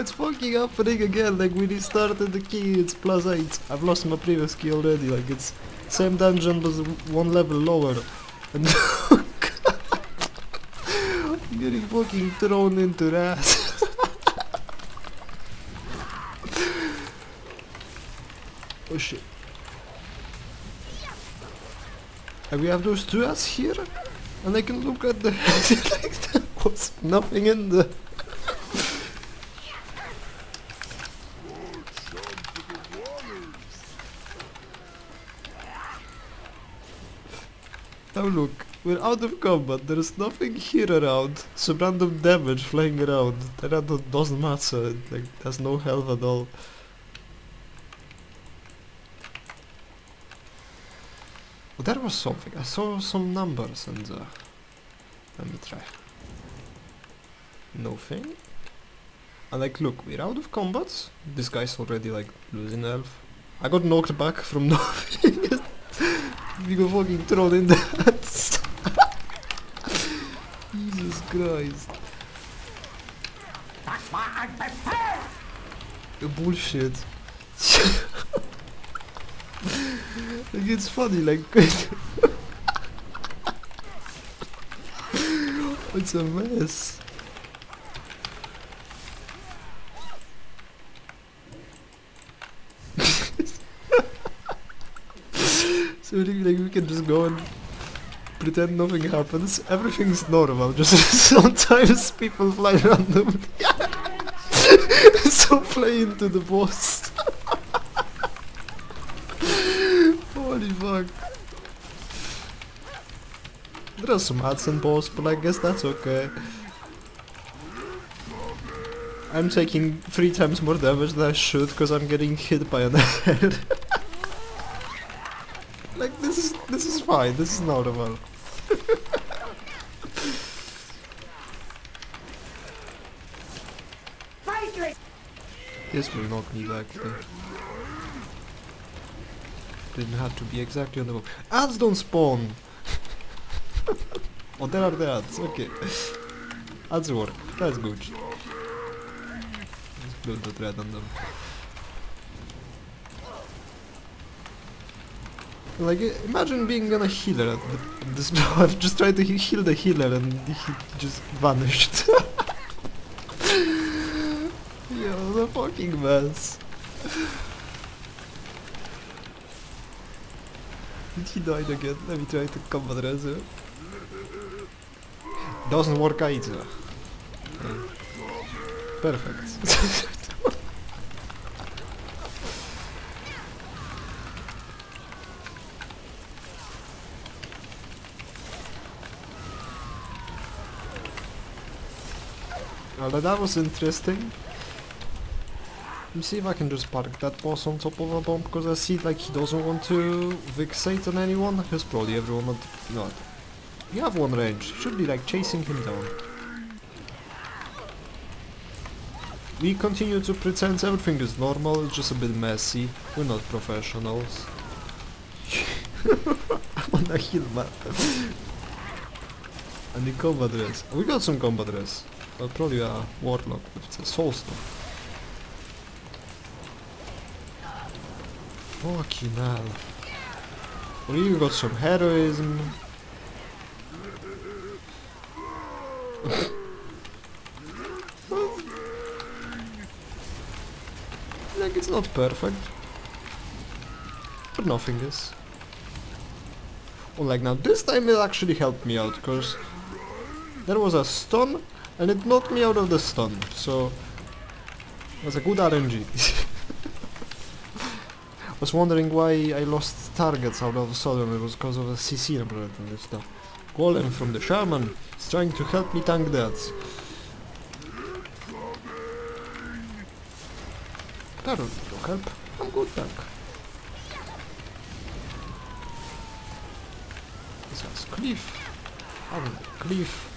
It's fucking happening again, like we restarted the key, it's plus 8. I've lost my previous key already, like it's same dungeon but one level lower. And I'm getting fucking thrown into that. oh shit. And we have those two rats here, and I can look at the like there was nothing in there. Look, we're out of combat, there's nothing here around, some random damage flying around, that doesn't matter, like, there's no health at all. Oh, there was something, I saw some numbers and uh, let me try. Nothing. And like, look, we're out of combat, this guy's already like losing health. I got knocked back from nothing. We got fucking thrown in the hats. Jesus Christ. That's bullshit. like it's funny, like it's a mess. so really, like we can just go and pretend nothing happens. Everything's normal. Just sometimes people fly randomly. so play into the boss. Holy fuck. There are some ads in boss, but I guess that's okay. I'm taking three times more damage than I should because I'm getting hit by an head. This is this is fine, this is. Fight This will knock me back though. Didn't have to be exactly on the book. Ads don't spawn! oh, there are the ads, okay. Ads work, that's good. Let's build the thread on them. Like, imagine being on a healer at this I've just tried to heal the healer and he just vanished. Yo, the fucking mess. Did he die again? Let me try to combat Rezo. Eh? Doesn't work either. Perfect. well, that was interesting. Let me see if I can just park that boss on top of a bomb because I see like he doesn't want to fixate on anyone. He's probably everyone at no. You have one range. Should be like chasing him down. We continue to pretend everything is normal, it's just a bit messy. We're not professionals. I wanna heal man. and the combat dress. We got some combat dress. Well, probably a warlock with the soul stone. Fucking hell. We even got some heroism. like it's not perfect. But nothing is. Oh, like now this time it actually helped me out, because there was a stun and it knocked me out of the stun, so It was a good RNG. I was wondering why I lost targets out of a sudden, it was because of a CC number and stuff. Golem from the Shaman is trying to help me tank that. That will help. I'm good tank. This has cliff. I don't cliff.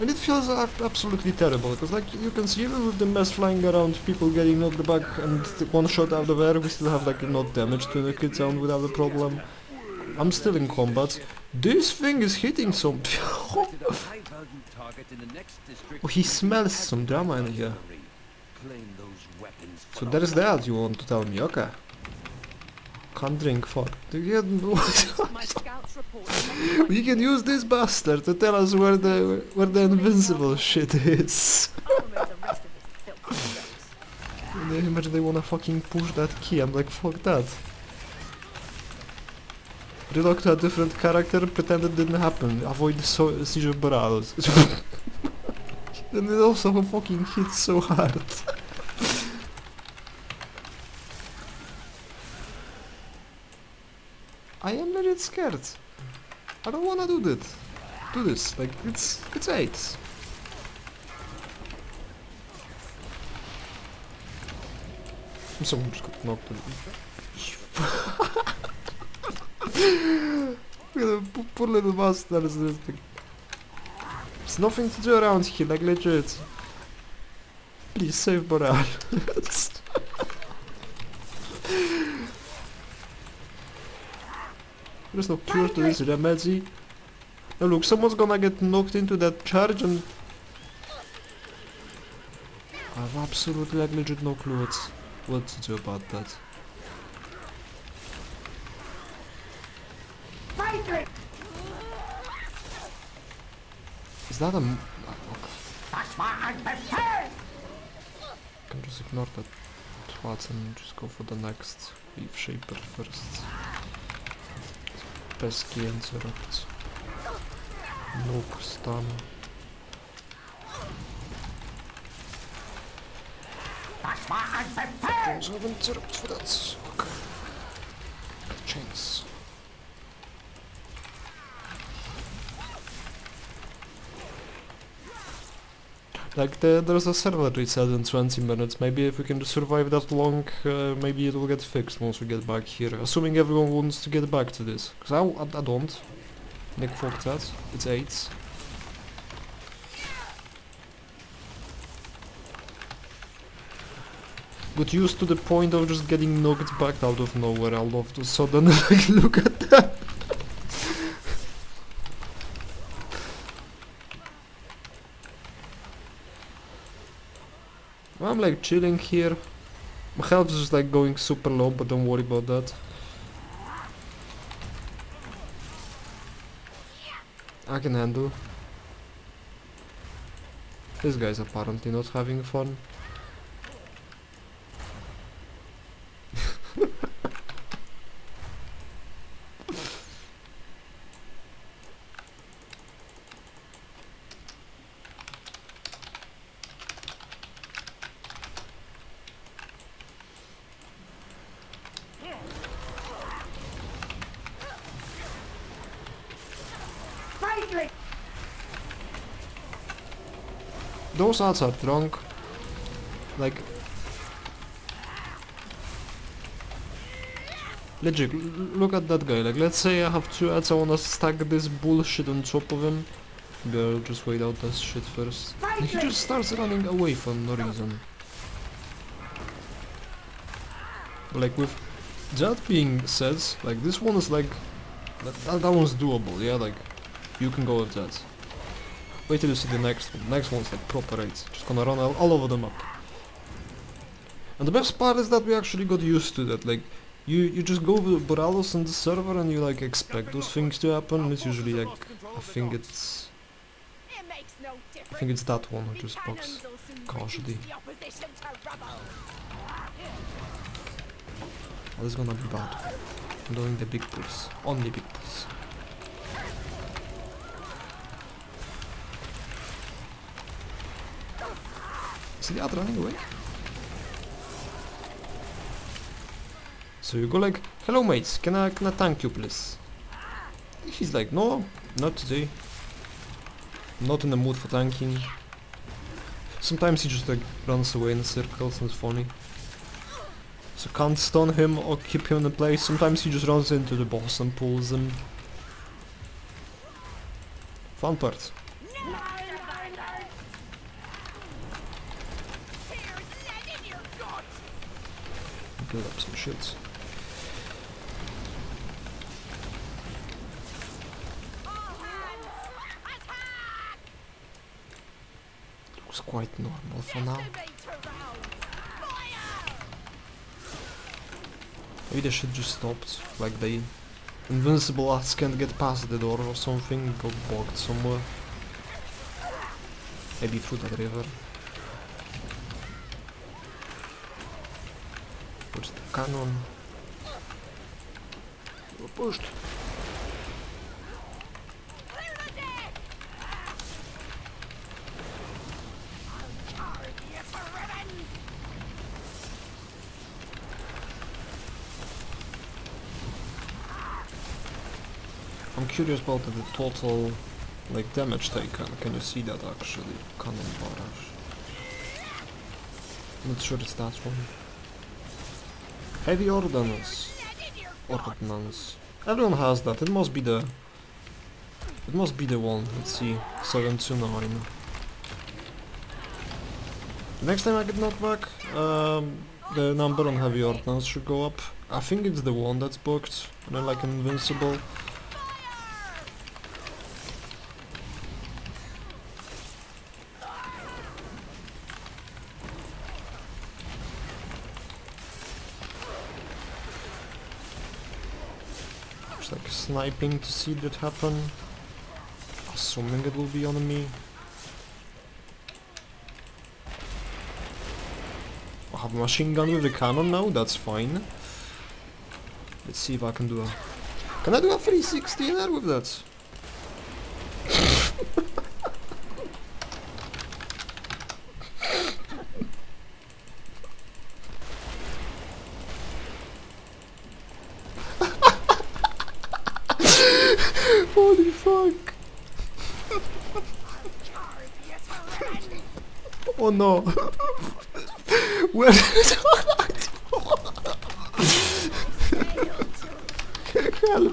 And it feels ab- absolutely terrible, because like you can see even with the mess flying around, people getting knocked back and one shot out of air, we still have like not damage to the kid sound without a problem. I'm still in combat. This thing is hitting some... oh, he smells some drama in here. reclaim those weapons. So there's that you want to tell me, okay. Can't drink, fuck. Yeah, My scouts report. we can use this bastard to tell us where the where the invincible shit is. I'll remove the rest of his filthy jokes. And then imagine they wanna fucking push that key, I'm like, fuck that. Relock to a different character, pretend it didn't happen, avoid so seizure Boralus. and it also fucking hits so hard. Scared. I don't wanna do that. Do this, like, it's, it's eight. Someone just got knocked in. Look at the poor little bastard is this thing. There's nothing to do around here, like legit. Please save Boreal. There's no cure to this remedy. Now look, someone's gonna get knocked into that charge and... I have absolutely like legit no clue what's, what to do about that. Is that a... ah, okay. Das war ein can just ignore that twat and just go for the next Leaf Shaper first. War ein Befehl! Also have Interrupt for that. Okay. Chains. Like the, there's a server reset in 20 minutes. Maybe if we can survive that long, uh, maybe it will get fixed once we get back here. Assuming everyone wants to get back to this. Cause I, I, I don't. Nick fucked that. It's 8. Got used to the point of just getting knocked back out of nowhere all of a sudden. Look at that! Like chilling here. My health is like going super low, but don't worry about that. I can handle. This guy's apparently not having fun. Those ads are drunk. Like... Legit, look at that guy. Like, let's say I have two ads, I wanna stack this bullshit on top of him. Maybe I'll just wait out this shit first. And he just starts running away for no reason. Like with that being said, like this one is like that, that one's doable, yeah, like you can go with that. Wait till you see the next one. Next one's like proper eight. Just gonna run all, all over the map. And the best part is that we actually got used to that. Like you you just go with Borealis on the server and you like expect those things to happen. It's usually like I think it's. I think it's that one who just cannons casually. Oh, this is gonna be bad. I'm doing the big pulls. Only big pulls. Is other running away? So you go like, hello mates, can I, can I thank you please? He's like, no, not today. Not in the mood for tanking. Sometimes he just like runs away in circles and it's funny. So can't stun him or keep him in place. Sometimes he just runs into the boss and pulls him. Fun part. build up some shields. Looks quite normal for now. Maybe the shit just stopped, like they invincible us can't get past the door or something, got blocked somewhere. Maybe through that river. The cannon. We're pushed. Clear the deck! I'll charge you for revenge! I'm curious about the total like damage taken. Can you see that actually? Cannon barrage. I'm Not sure it's that one. Heavy ordnance. Ordnance. Everyone has that. It must be the. It must be the one. Let's see. Seven to nine. Next time I get knocked back, um, the number on heavy ordnance should go up. I think it's the one that's booked, and then like invincible. Just like sniping to see that happen. Assuming it will be on me. I have a machine gun with a cannon now, that's fine. Let's see if I can do a... Can I do a 360 in there with that? Holy fuck! Charge you for revenge! Oh no! Where Help!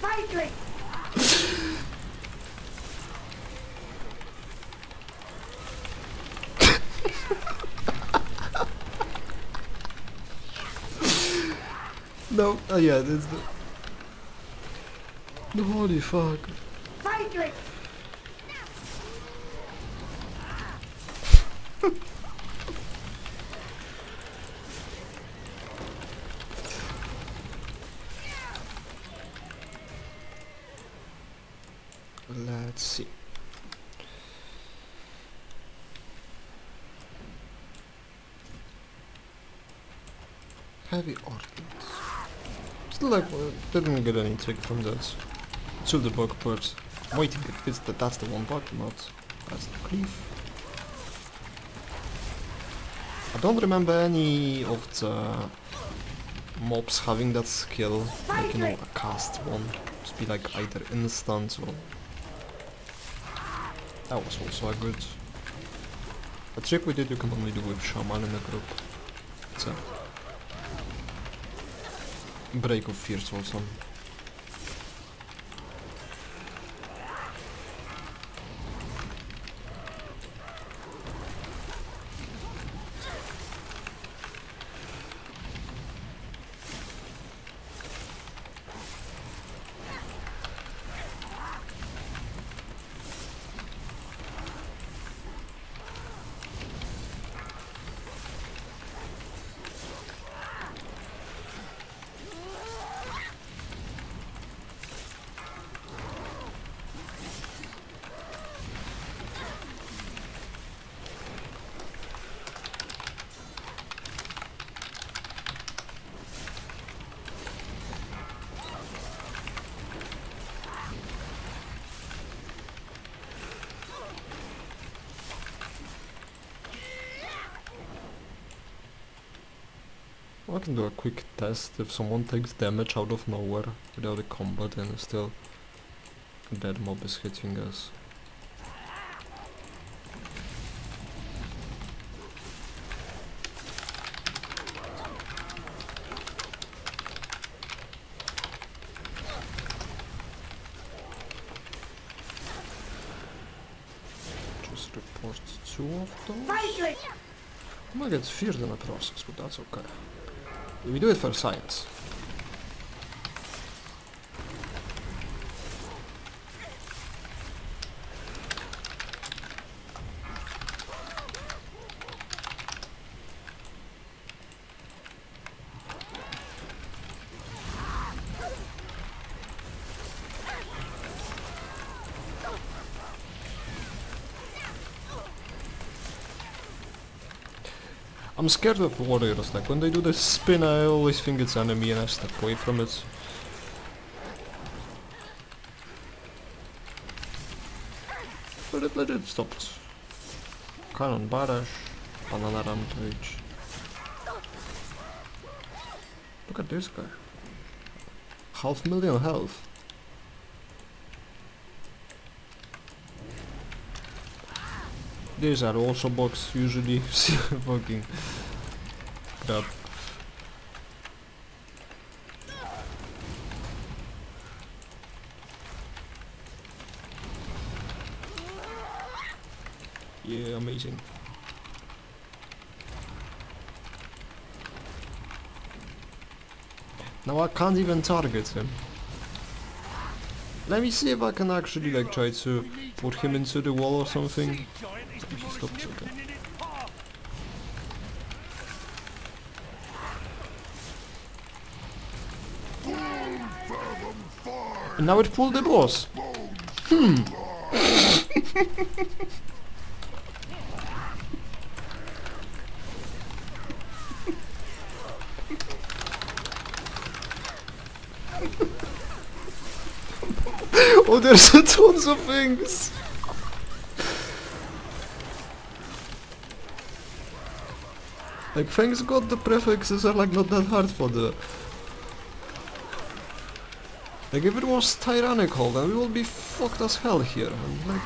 Fight No, oh yeah, that's the... No, holy fuck. Fight Let's see. Heavy ordnance. Still like, didn't get any trick from that. To the bug part. I'm waiting if it's the, that's the one bug, not that's the cleave. I don't remember any of the mobs having that skill, like you know, a cast one. Just be like either instant or that was also a good... A trick we did you can only do with Shaman in a group. A... Break of Fears I can do a quick test if someone takes damage out of nowhere without a combat and still that mob is hitting us. Just report two of those. I might get feared in the process, but that's okay. We do it for science. I'm scared of warriors, like when they do the spin I always think it's enemy and I step away from it. But it legit stopped. Cannon barrage, banana rampage. Look at this guy. Half million health. These are also box usually fucking. Yeah, amazing. Now I can't even target him. Let me see if I can actually like try to put him into the wall or something. And now it pulled the boss. Hmm. oh, there's tons of things. Like, thanks God the prefixes are like not that hard for the... Like, if it was tyrannical, then we will be fucked as hell here. And, like...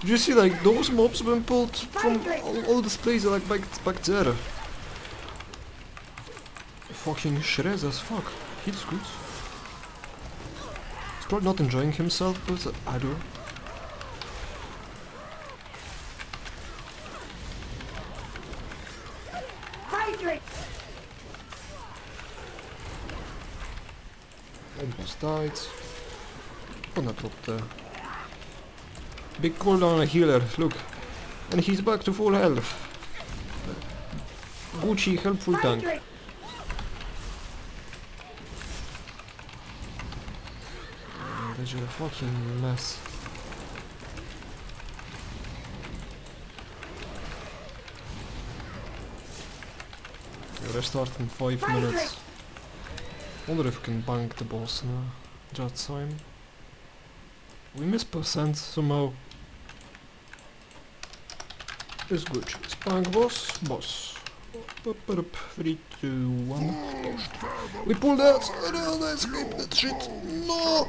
Did you see, like, those mobs been pulled from all, all this place, like, back, back there. Fucking shreds as fuck. He's good. Not enjoying himself, but I do. Friedrich! Almost died. Gonna drop the big cooldown on a healer, look. And he's back to full health. Gucci helpful tank. Friedrich! This a fucking mess. Restart in 5 minutes. Wonder if we can bank the boss now. Just time. We miss percent somehow. It's good. It's bank boss. Boss. Up, up, up. 3, 2, 1. Toast. We pulled out! No, I escaped that shit! No!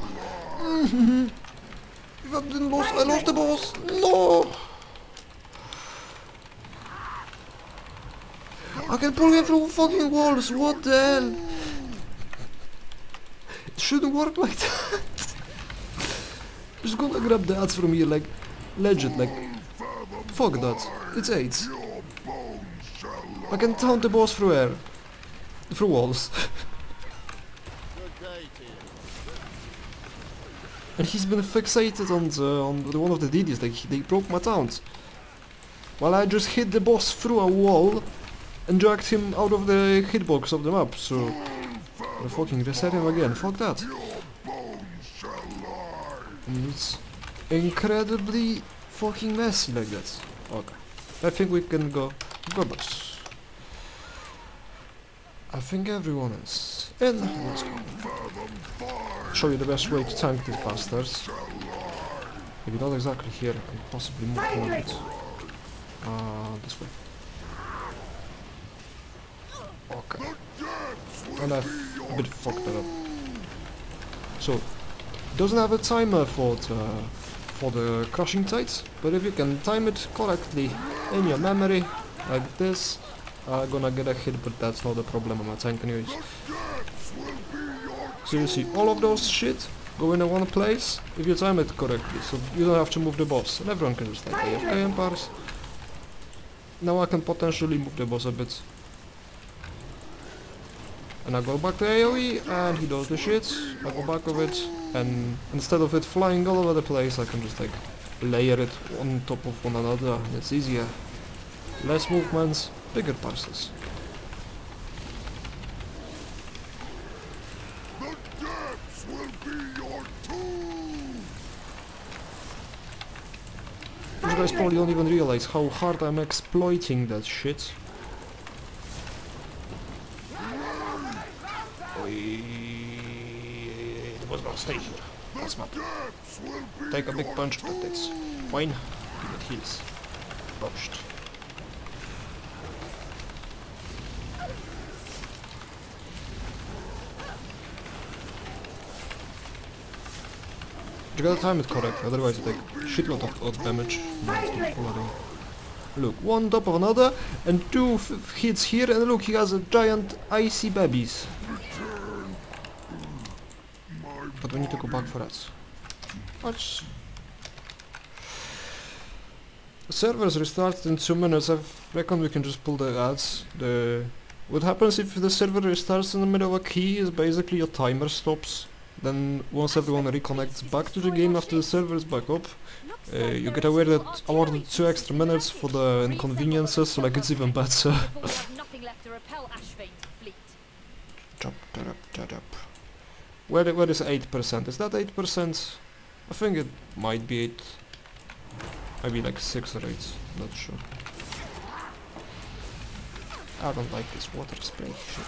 Didn't I lost the boss! No! I can pull him through fucking walls, what the hell? It shouldn't work like that. Just gonna grab the ads from here, like, legit, like, fuck that. It's AIDS. I can taunt the boss through air. Through walls. and he's been fixated on the, on the one of the DDs, like, they broke my taunt. While I just hit the boss through a wall and dragged him out of the hitbox of the map, so... I fucking reset him again, fuck that. And it's incredibly fucking messy like that. Okay. I think we can go... Go boss. I think everyone is in. Let's go. Show you the best way to tank these bastards. Maybe not exactly here, and possibly move a bit. Uh, this way. Okay. And I've a bit fucked that up. So, doesn't have a timer for the, for the crushing tides, but if you can time it correctly in your memory, like this, I'm gonna get a hit, but that's not a problem on my tank anyways. So you see, all of those shit go in one place if you time it correctly, so you don't have to move the boss, and everyone can just like and parse. Now I can potentially move the boss a bit. And I go back to AoE, and he does the shit, I go back of it, and instead of it flying all over the place, I can just like layer it on top of one another, and it's easier. Less movements, bigger parcels. Just guys probably don't even realize how hard I'm exploiting that shit. It was gonna stay here. That's not. Take a big punch, but it's fine. It heals. Pushed. Gotta time it correct, otherwise you take shitload of, of damage. Look, one top of another, and two hits here, and look, he has a giant icy babies. But we need to go back for us. Watch. Servers restarted in two minutes. I reckon we can just pull the ads. The what happens if the server restarts in the middle of a key is basically your timer stops. Then once everyone reconnects back to the game after the server is back up, uh, you get aware that awarded two extra minutes for the inconveniences, so like it's even better. Where, where is 8%? Is that 8%? I think it might be 8. Maybe like 6 or 8, not sure. I don't like this water spray shit.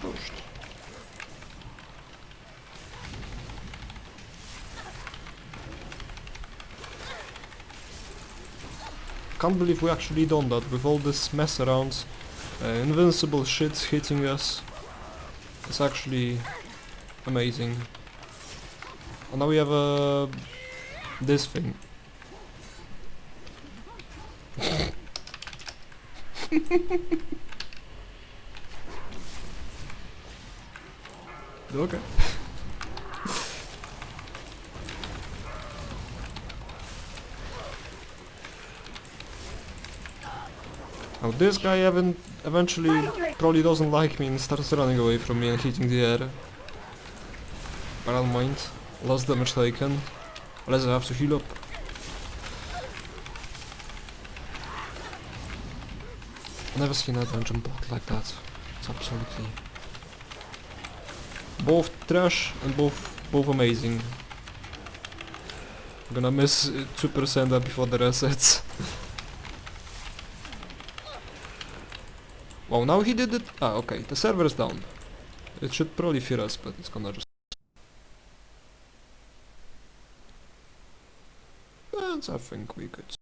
Pushed. Can't believe we actually done that with all this mess around. Uh, invincible shit hitting us. It's actually amazing. And now we have uh, this thing. okay. Now this guy even eventually probably doesn't like me and starts running away from me and hitting the air. But I don't mind. Less damage taken. Unless I have to heal up. Never seen a dungeon block like that. It's absolutely... Both trash and both both amazing. I'm gonna miss uh, 2% before the resets. Wow, now he did it. Ah, okay, the server is down. It should probably fear us, but it's gonna just. And I think we could